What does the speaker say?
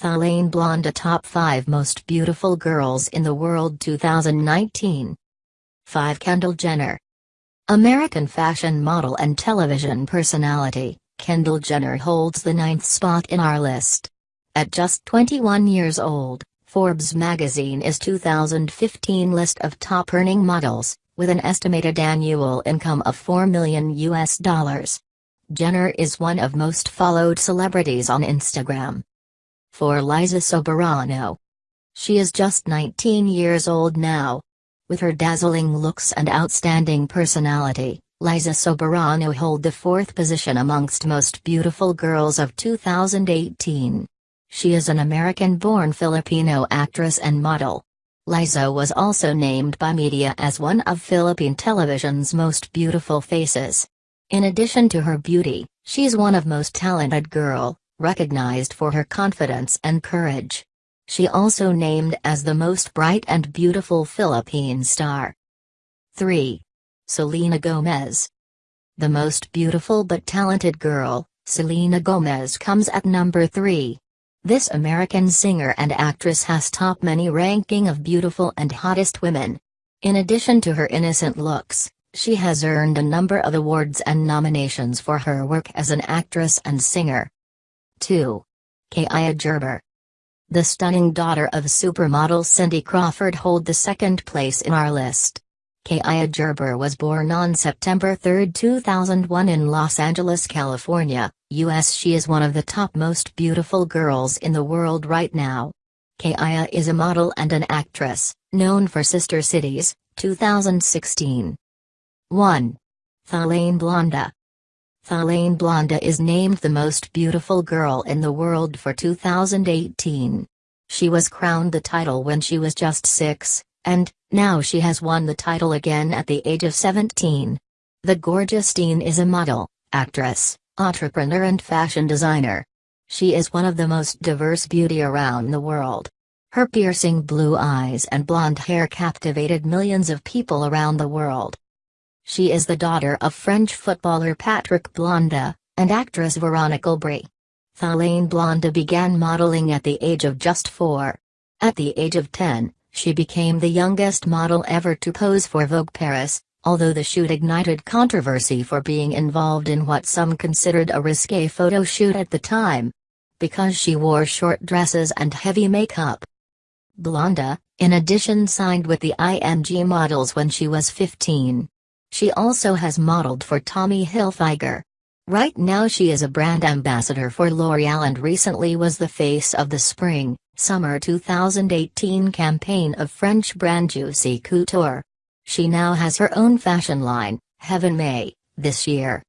Thylane Blondeau Top 5 Most Beautiful Girls in the World 2019 5 Kendall Jenner American fashion model and television personality, Kendall Jenner holds the ninth spot in our list. At just 21 years old, Forbes magazine is 2015 list of top earning models, with an estimated annual income of 4 million US dollars. Jenner is one of most followed celebrities on Instagram for Liza Soberano. She is just 19 years old now. With her dazzling looks and outstanding personality, Liza Soberano hold the fourth position amongst most beautiful girls of 2018. She is an American-born Filipino actress and model. Liza was also named by media as one of Philippine television's most beautiful faces. In addition to her beauty, she's one of most talented girl, recognized for her confidence and courage. She also named as the most bright and beautiful Philippine star. 3. Selena Gomez. The most beautiful but talented girl, Selena Gomez comes at number 3. This American singer and actress has top many ranking of beautiful and hottest women. In addition to her innocent looks, she has earned a number of awards and nominations for her work as an actress and singer. 2. Kaia Gerber. The stunning daughter of supermodel Cindy Crawford hold the second place in our list. Kaia Gerber was born on September 3, 2001 in Los Angeles, California, US. She is one of the top most beautiful girls in the world right now. Kaia is a model and an actress, known for Sister Cities, 2016. 1. Thylane Blondeau Thylane Blondeau is named the most beautiful girl in the world for 2018. She was crowned the title when she was just 6, and, now she has won the title again at the age of 17. The gorgeous teen is a model, actress, entrepreneur and fashion designer. She is one of the most diverse beauty around the world. Her piercing blue eyes and blonde hair captivated millions of people around the world. She is the daughter of French footballer Patrick Blondeau, and actress Veronica Aubry. Thylane Blondeau began modeling at the age of just four. At the age of 10, she became the youngest model ever to pose for Vogue Paris, although the shoot ignited controversy for being involved in what some considered a risque photo shoot at the time. Because she wore short dresses and heavy makeup. Blondeau, in addition signed with the IMG models when she was 15. She also has modeled for Tommy Hilfiger. Right now she is a brand ambassador for L'Oreal and recently was the face of the spring, summer 2018 campaign of French brand Juicy Couture. She now has her own fashion line, Heaven May, this year.